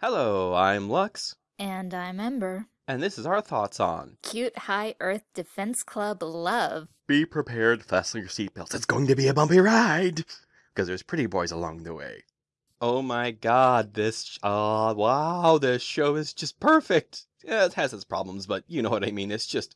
Hello, I'm Lux, And I'm Ember. and this is our thoughts on Cute High Earth Defense Club Love. Be prepared, fasten your seatbelts. It's going to be a bumpy ride because there's pretty boys along the way. Oh my god, this uh wow, this show is just perfect. Yeah, it has its problems, but you know what I mean. It's just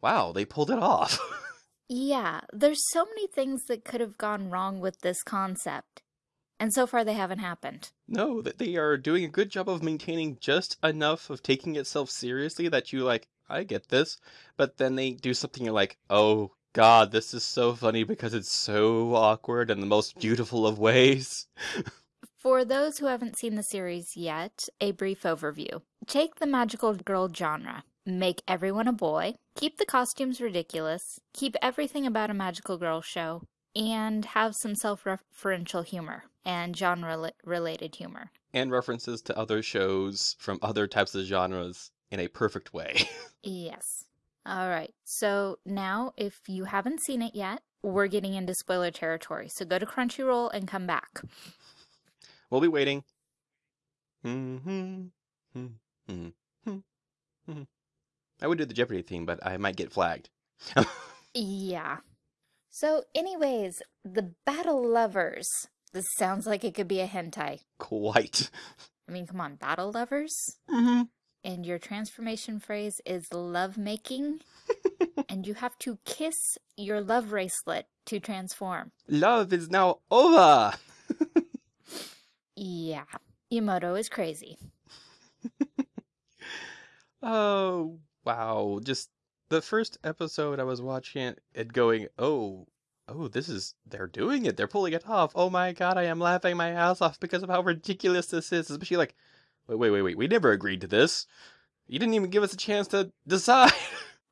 wow, they pulled it off. Yeah, there's so many things that could have gone wrong with this concept. And so far they haven't happened. no, that they are doing a good job of maintaining just enough of taking itself seriously that you like, I get this, but then they do something you're like, "Oh god, this is so funny because it's so awkward in the most beautiful of ways." For those who haven't seen the series yet, a brief overview. Take the magical girl genre. Make everyone a boy, keep the costumes ridiculous, keep everything about a magical girl show, and have some self-referential humor and genre-related humor. and references to other shows from other types of genres in a perfect way. Yes. All right. So now, if you haven't seen it yet, we're getting into spoiler territory. So go to Crunchyroll and come back. we'll be waiting. Mhm, mhm, mhm. I would do the Jeopardy theme, but I might get flagged. Yeah. So, anyways, the Battle Lovers. This sounds like it could be a hentai. Quite. I mean, come on, Battle Lovers? hmm And your transformation phrase is love making? and you have to kiss your love bracelet to transform. Love is now over. Yeah. Yumoto is crazy. Oh, wow. Just the first episode I was watching it and going, oh, oh, this is, they're doing it. They're pulling it off. Oh my God, I am laughing my ass off because of how ridiculous this is. Especially like, wait, wait, wait, wait. We never agreed to this. You didn't even give us a chance to decide.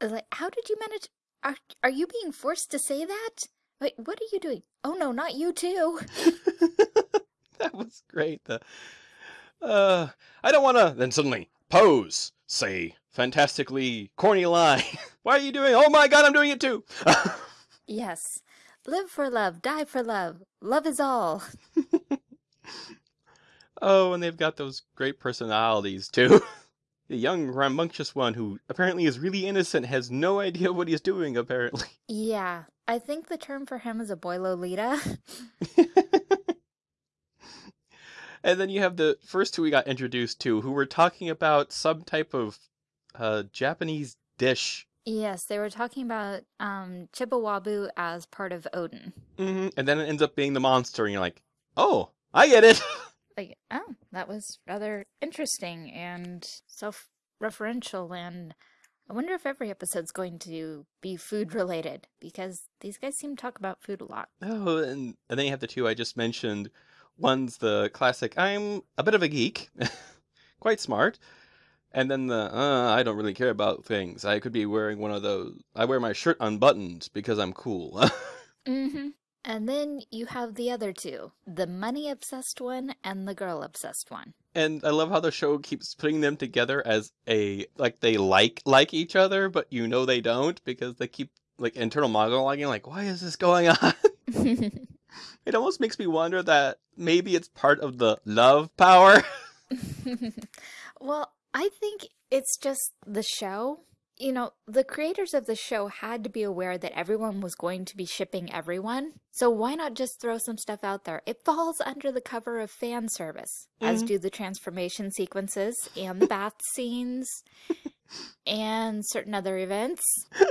Like, how did you manage? Are, are you being forced to say that? Wait, what are you doing? Oh no, not you too. that was great. The, uh, I don't want to. Then suddenly, pose. Say fantastically corny line. Why are you doing? Oh my God, I'm doing it too. Yes. Live for love, die for love. Love is all. Oh, and they've got those great personalities too. the young rambunctious one who apparently is really innocent has no idea what he's doing apparently. Yeah, I think the term for him is a boy Lolita. and then you have the first two we got introduced to who were talking about some type of uh Japanese dish. yes, they were talking about um chikuwabu as part of oden. hmm And then it ends up being the monster and you're like, "Oh, I get it." Like, oh, that was rather interesting and self-referential and I wonder if every episode's going to be food related because these guys seem to talk about food a lot. Oh, and, and then you have the two I just mentioned. One's the classic, I'm a bit of a geek, quite smart. And then the, uh, I don't really care about things. I could be wearing one of those. I wear my shirt unbuttoned because I'm cool. Mm-hmm. And then you have the other two, the money obsessed one and the girl obsessed one. and I love how the show keeps putting them together as a, like they like like each other, but you know they don't because they keep like internal monologuing like, why is this going on? it almost makes me wonder that maybe it's part of the love power. well, I think it's just the show. You know, the creators of the show had to be aware that everyone was going to be shipping everyone. So why not just throw some stuff out there? It falls under the cover of fan service, as Mhm. do the transformation sequences and the bath scenes and certain other events.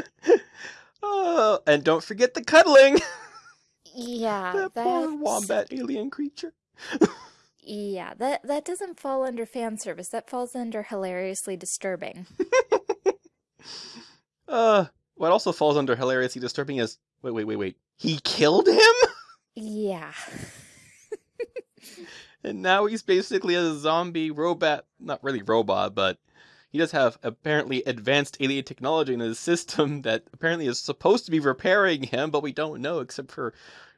Oh, and don't forget the cuddling. Yeah, that poor wombat alien creature. Yeah, that that doesn't fall under fan service. That falls under hilariously disturbing. Uh, what also falls under hilariously disturbing is wait, wait, wait, wait. He killed him, Yeah. and now he's basically a zombie robot. Not really robot, but he does have apparently advanced alien technology in his system that apparently is supposed to be repairing him, but we don't know except for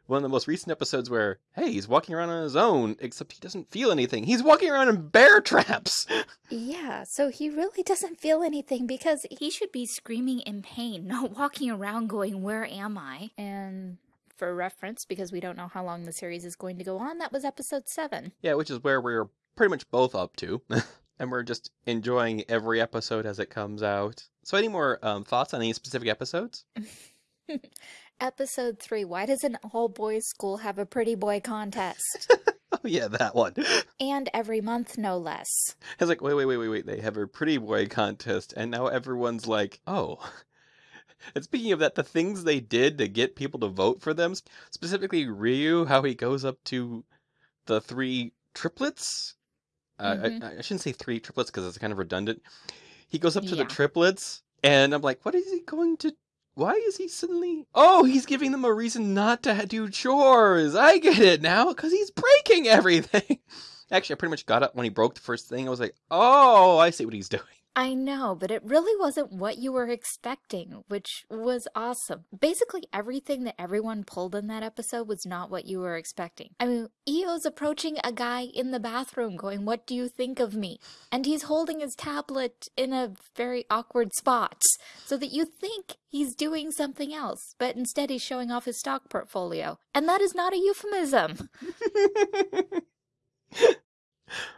one of the most recent episodes where hey, he's walking around on his own, except he doesn't feel anything. He's walking around in bear traps. Yeah, so he really doesn't feel anything because he should be screaming in pain, not walking around going, Where am I? And for reference, because we don't know how long the series is going to go on, that was episode 7. Yeah, which is where we're pretty much both up to. and we're just enjoying every episode as it comes out. So, any more um, thoughts on any specific episodes? Episode 3 Why does an all boys school have a pretty boy contest? oh, yeah, that one. and every month, no less. It's like, wait, wait, wait, wait, wait. They have a pretty boy contest, and now everyone's like, oh. And speaking of that, the things they did to get people to vote for them, specifically Ryu, how he goes up to the three triplets. Uh, Mhm. I, I shouldn't say three triplets because it's kind of redundant. He goes up to the triplets, and I'm like, what is he going to? Why is he suddenly? Oh, he's giving them a reason not to do chores. I get it now because he's breaking everything. Actually, I pretty much got it when he broke the first thing. I was like, oh, I see what he's doing. I know, but it really wasn't what you were expecting, which was awesome. Basically, everything that everyone pulled in that episode was not what you were expecting. I mean, Io's approaching a guy in the bathroom going, What do you think of me? And he's holding his tablet in a very awkward spot so that you think he's doing something else, but instead he's showing off his stock portfolio. And that is not a euphemism.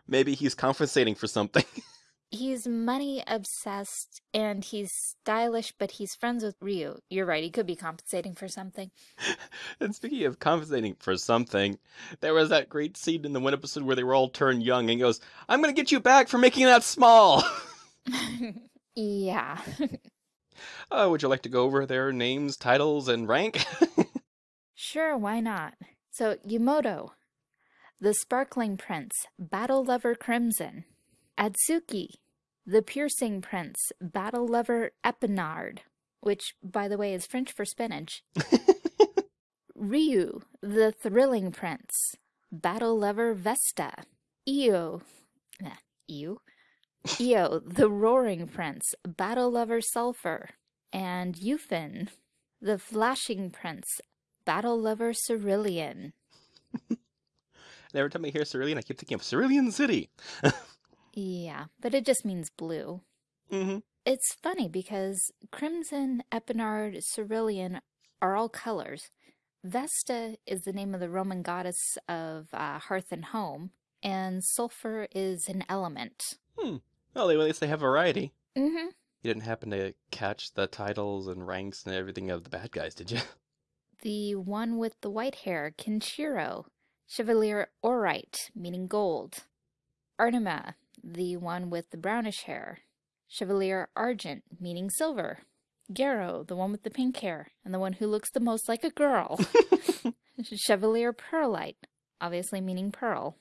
Maybe he's compensating for something. He's money obsessed and he's stylish, but he's friends with Ryu. You're right, he could be compensating for something. and speaking of compensating for something, there was that great scene in the one episode where they were all turned young and he goes, I'm going to get you back for making that small. yeah. uh, would you like to go over their names, titles, and rank? Sure, why not? So, Yumoto, the Sparkling Prince, Battle Lover Crimson. Atsuki, the Piercing Prince, Battle Lover Epinard, which, by the way, is French for spinach. Ryu, the Thrilling Prince, Battle Lover Vesta. Io, nah, Io. Io, the Roaring Prince, Battle Lover Sulfur. And Yufin, the Flashing Prince, Battle Lover Cerulean. and every time I hear Cerulean, I keep thinking of Cerulean City. Yeah, but it just means blue. hmm It's funny because Crimson, Epinard, Cerulean are all colors. Vesta is the name of the Roman goddess of uh, hearth and home, and sulfur is an element. Well, at least they have variety. Mm-hmm. You didn't happen to catch the titles and ranks and everything of the bad guys, did you? The one with the white hair, Kinshiro, Chevalier Orite, meaning gold. Arima, the one with the brownish hair, Chevalier Argent, meaning silver. Garo, the one with the pink hair, and the one who looks the most like a girl. Chevalier Pearlite, obviously meaning pearl.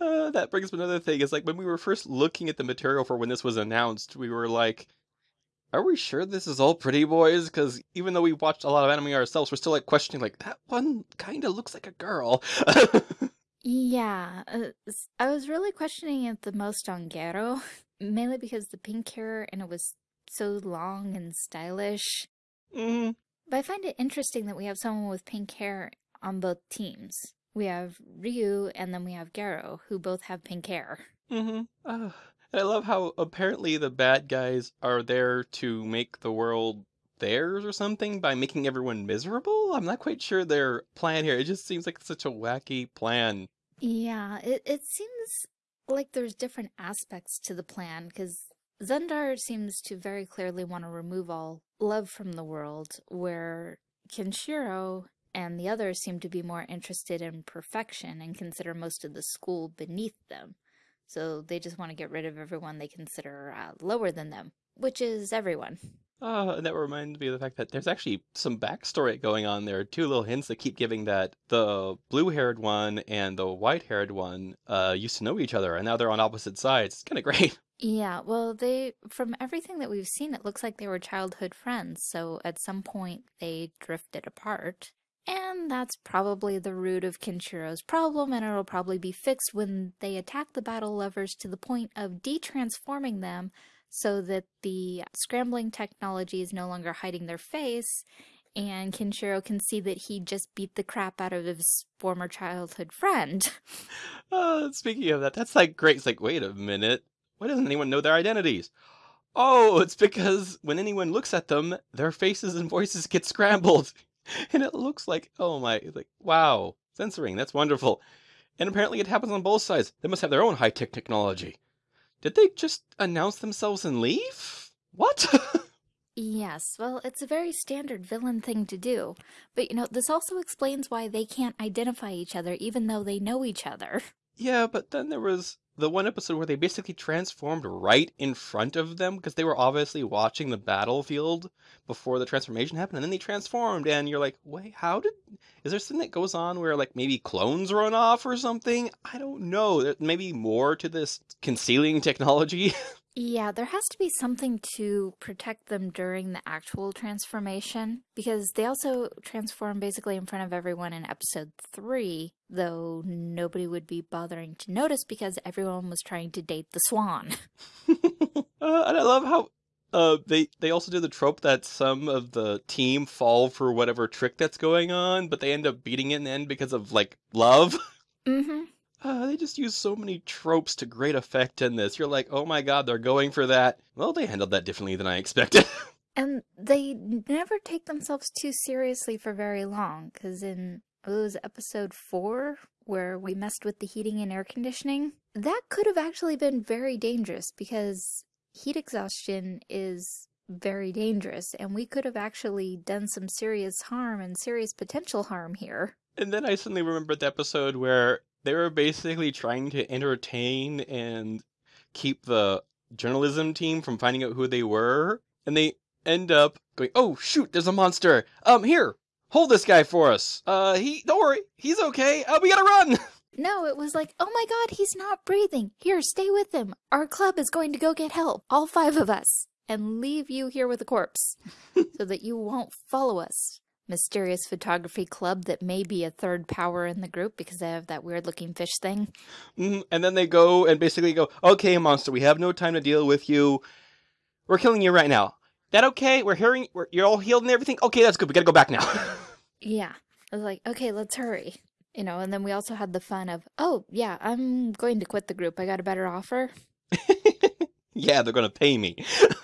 Uh, that brings up another thing. Is like when we were first looking at the material for when this was announced, we were like, "Are we sure this is all Pretty Boys?" Because even though we watched a lot of anime ourselves, we're still like questioning, like that one kind of looks like a girl. Yeah, uh, I was really questioning it the most on Gero, mainly because the pink hair and it was so long and stylish. hmm But I find it interesting that we have someone with pink hair on both teams. We have Ryu and then we have Gero, who both have pink hair. Mm -hmm. Uh, and I love how apparently the bad guys are there to make the world theirs or something by making everyone miserable. I'm not quite sure their plan here. It just seems like such a wacky plan. Yeah, it, it seems like there's different aspects to the plan because Zundar seems to very clearly want to remove all love from the world, where Kinshiro and the others seem to be more interested in perfection and consider most of the school beneath them. So they just want to get rid of everyone they consider uh, lower than them, which is everyone. Uh, and that reminds me of the fact that there's actually some backstory going on there. Two little hints that keep giving that the blue-haired one and the white-haired one uh, used to know each other, and now they're on opposite sides. It's kind of great. Yeah, well, they, from everything that we've seen, it looks like they were childhood friends, so at some point they drifted apart. And that's probably the root of Kinshiro's problem, and it'll probably be fixed when they attack the battle lovers to the point of de-transforming them so that the scrambling technology is no longer hiding their face, and Kinshiro can see that he just beat the crap out of his former childhood friend. Uh, speaking of that, that's like great. It's like, wait a minute. Why doesn't anyone know their identities? Oh, it's because when anyone looks at them, their faces and voices get scrambled. And it looks like, oh my, like, wow, censoring, that's wonderful. And apparently it happens on both sides. They must have their own high tech technology. Did they just announce themselves and leave? What? Yes, well, it's a very standard villain thing to do. But you know, this also explains why they can't identify each other even though they know each other. yeah, but then there was the one episode where they basically transformed right in front of them because they were obviously watching the battlefield before the transformation happened, and then they transformed, and you're like, wait, how did? Is there something that goes on where like maybe clones run off or something? I don't know. There more to this concealing technology. Yeah, there has to be something to protect them during the actual transformation because they also transform basically in front of everyone in episode 3, though nobody would be bothering to notice because everyone was trying to date the swan. uh, and I love how uh, they they also do the trope that some of the team fall for whatever trick that's going on, but they end up beating it in the end because of like love. Mhm. Uh, they just use so many tropes to great effect in this. You're like, oh my god, they're going for that. Well, they handled that differently than I expected. And they never take themselves too seriously for very long, because in it was episode four where we messed with the heating and air conditioning. That could have actually been very dangerous because heat exhaustion is very dangerous, and we could have actually done some serious harm and serious potential harm here. and then I suddenly remembered the episode where they were basically trying to entertain and keep the journalism team from finding out who they were, and they end up going, "Oh shoot, there's a monster! Um, here, hold this guy for us. Uh, he, don't worry, he's okay. Uh, we gotta run." No, it was like, oh my god, he's not breathing. Here, stay with him. Our club is going to go get help, all five of us, and leave you here with a corpse so that you won't follow us. Mysterious photography club that may be a third power in the group because they have that weird looking fish thing. Mhm, and then they go and basically go, "Okay, monster, we have no time to deal with you. We're killing you right now. That okay? We're hearing, we're, you're all healed and everything. Okay, that's good. We gotta go back now." Yeah. I was like, okay, let's hurry. You know, and then we also had the fun of, oh, yeah, I'm going to quit the group. I got a better offer. yeah, they're gonna pay me.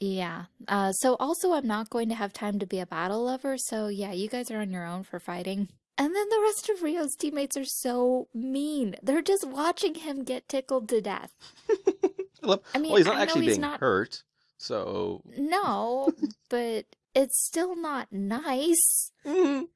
Yeah. Uh, so also, I'm not going to have time to be a battle lover. So yeah, you guys are on your own for fighting. And then the rest of Ryu's teammates are so mean. They're just watching him get tickled to death. I I mean, well, he's not I actually he's being not- hurt, so No, but it's still not nice. Mhm.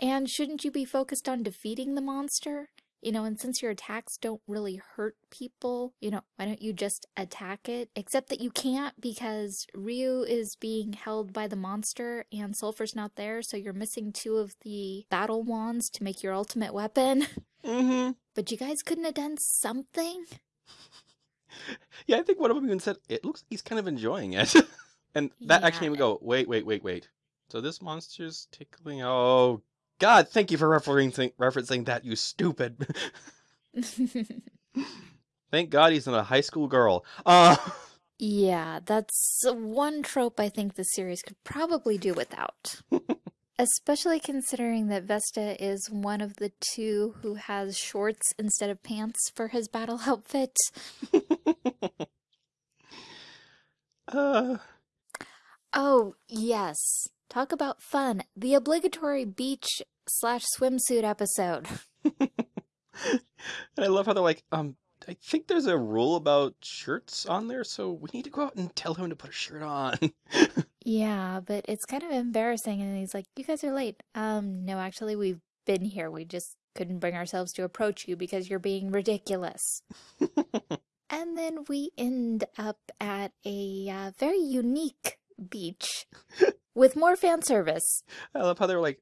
And shouldn't you be focused on defeating the monster? You know, and since your attacks don't really hurt people, you know, why don't you just attack it? Except that you can't because Ryu is being held by the monster and Sulfur's not there, so you're missing two of the battle wands to make your ultimate weapon. Mhm. But you guys couldn't have done something? Yeah, I think one of them even said it looks like he's kind of enjoying it, and that actually made me go, "Wait, wait, wait, wait." So this monster's tickling. Oh God! Thank you for referencing referencing that. You stupid. Thank God he's not a high school girl. Uh. Yeah, that's one trope I think the series could probably do without. Especially considering that Vesta is one of the two who has shorts instead of pants for his battle outfit. uh. Oh, yes. Talk about fun. The obligatory beach slash swimsuit episode. And I love how they're like, um, I think there's a rule about shirts on there, so we need to go out and tell him to put a shirt on. Yeah, but it's kind of embarrassing. And he's like, You guys are late. Um, no, actually, we've been here. We just couldn't bring ourselves to approach you because you're being ridiculous. and then we end up at a uh, very unique beach with more fan service. I love how they're like,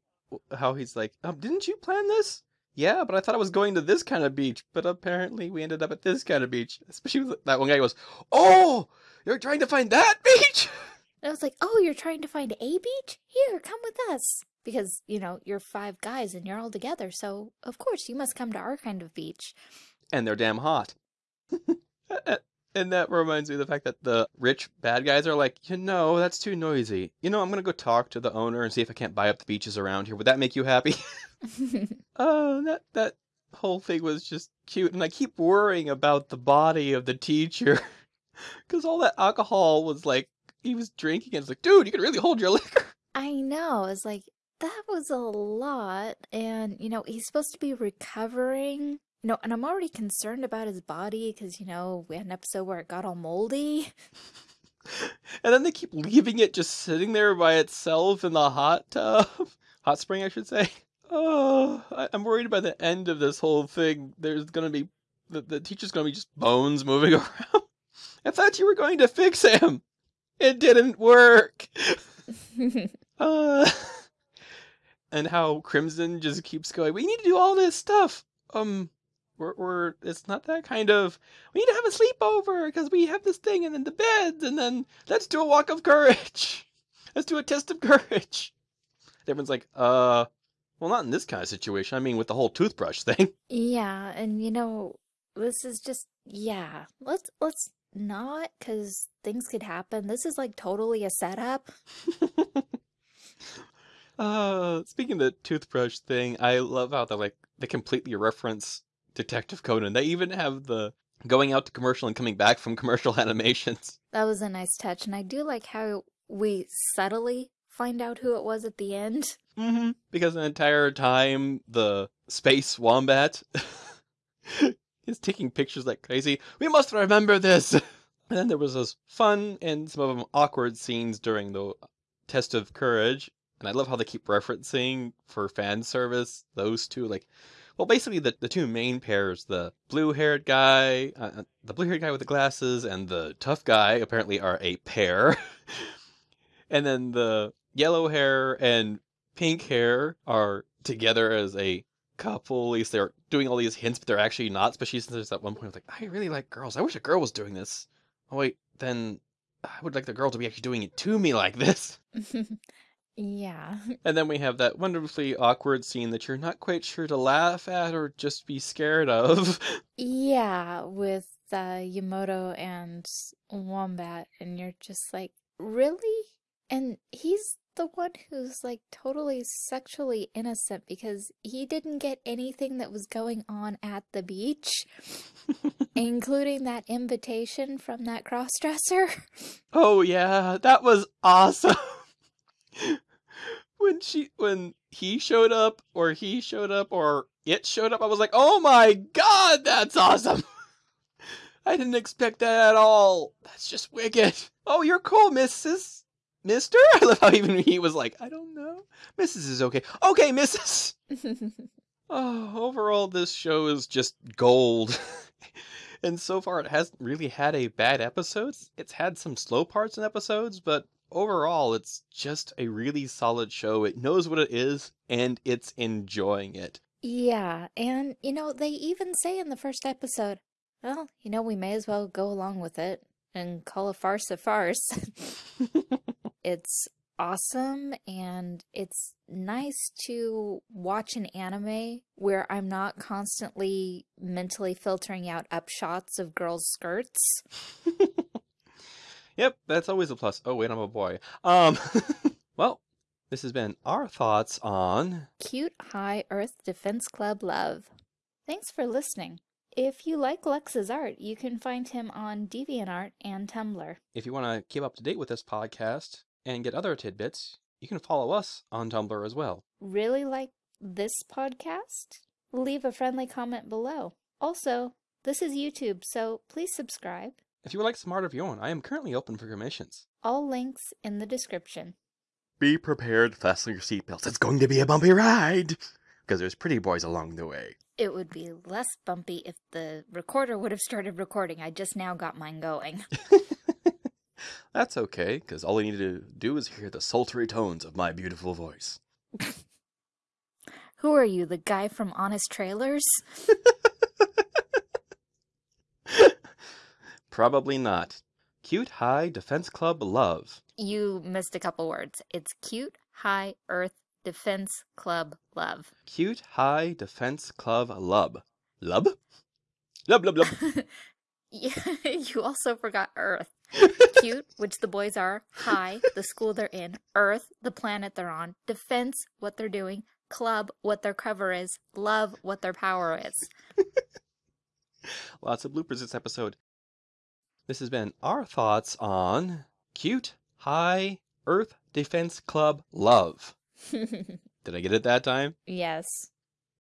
how he's like, um, didn't you plan this? Yeah, but I thought I was going to this kind of beach, but apparently we ended up at this kind of beach. Especially with that one guy goes, "Oh, you're trying to find that beach?" And I was like, Oh, you're trying to find a beach? Here, come with us. Because, you know, you're five guys and you're all together, so of course you must come to our kind of beach. And they're damn hot. and that reminds me of the fact that the rich bad guys are like, you know, that's too noisy. You know, I'm gonna go talk to the owner and see if I can't buy up the beaches around here. Would that make you happy? Oh, that that whole thing was just cute, and I keep worrying about the body of the teacher because all that alcohol was like he was drinking, and it's like, dude, you can really hold your liquor. I know. It's like that was a lot, and you know he's supposed to be recovering, No, and I'm already concerned about his body because, you know, we had an episode where it got all moldy. and then they keep leaving it just sitting there by itself in the hot tub. Hot spring, I should say. Oh, I, am worried by the end of this whole thing. There's gonna be the, the teacher's gonna be just bones moving around. I thought you were going to fix him. It didn't work. uh, and how Crimson just keeps going. We need to do all this stuff. Um, we're, we're it's not that kind of. We need to have a sleepover because we have this thing, and then the beds, and then let's do a walk of courage. Let's do a test of courage. Everyone's like, uh, well, not in this kind of situation. I mean, with the whole toothbrush thing. Yeah, and you know, this is just yeah. Let's let's not because things could happen. This is like totally a setup. uh, speaking of the toothbrush thing, I love how they like they completely reference Detective Conan. They even have the going out to commercial and coming back from commercial animations. That was a nice touch, and I do like how we subtly find out who it was at the end. Mm-hmm. Because the entire time, the space wombat is taking pictures like crazy. We must remember this. and then there was those fun and some of them awkward scenes during the test of courage. And I love how they keep referencing for fan service those two. Like, well, basically the, the two main pairs, the blue-haired guy, uh, uh the blue-haired guy with the glasses, and the tough guy, apparently are a pair. and then the yellow hair and pink hair are together as a couple. At least they're doing all these hints, but they're actually not. Especially since there's that one point like, I really like girls. I wish a girl was doing this. Oh wait, then I would like the girl to be actually doing it to me like this. yeah. And then we have that wonderfully awkward scene that you're not quite sure to laugh at or just be scared of. Yeah, with uh, Yumoto and Wombat, and you're just like, really? And he's the one who's like totally sexually innocent because he didn't get anything that was going on at the beach, including that invitation from that crossdresser. Oh yeah, that was awesome. When she when he showed up or he showed up or it showed up, I was like, "Oh my god, that's awesome." I didn't expect that at all. That's just wicked. Oh, you're cool, Mrs. Mister? I love how even he was like, I don't know. Mrs. is okay. Okay, Mrs. oh, overall, this show is just gold. and so far, it hasn't really had a bad episode. It's had some slow parts in episodes, but overall, it's just a really solid show. It knows what it is, and it's enjoying it. Yeah, and you know, they even say in the first episode, well, you know, we may as well go along with it and call a farce a farce. It's awesome and it's nice to watch an anime where I'm not constantly mentally filtering out upshots of girls' skirts. yep, that's always a plus. Oh, wait, I'm a boy. Um, well, this has been our thoughts on Cute High Earth Defense Club Love. Thanks for listening. If you like Lex's art, you can find him on DeviantArt and Tumblr. If you want to keep up to date with this podcast, and get other tidbits, you can follow us on Tumblr as well. Really like this podcast? Leave a friendly comment below. Also, this is YouTube, so please subscribe. If you would like some art of your own, I am currently open for commissions. All links in the description. Be prepared, fasten your seatbelts. It's going to be a bumpy ride! Because there's pretty boys along the way. It would be less bumpy if the recorder would have started recording. I just now got mine going. That's okay, because all I need to do is hear the sultry tones of my beautiful voice. Who are you, the guy from Honest Trailers? Probably not. Cute High Defense Club Love. You missed a couple words. It's Cute High Earth Defense Club Love. Cute High Defense Club Lub. Lub? Lub, lub, lub. you also forgot Earth. Cute, which the boys are. High, the school they're in. Earth, the planet they're on. Defense, what they're doing. Club, what their cover is. Love, what their power is. Lots of bloopers this episode. This has been our thoughts on Cute High Earth Defense Club Love. Did I get it that time? Yes.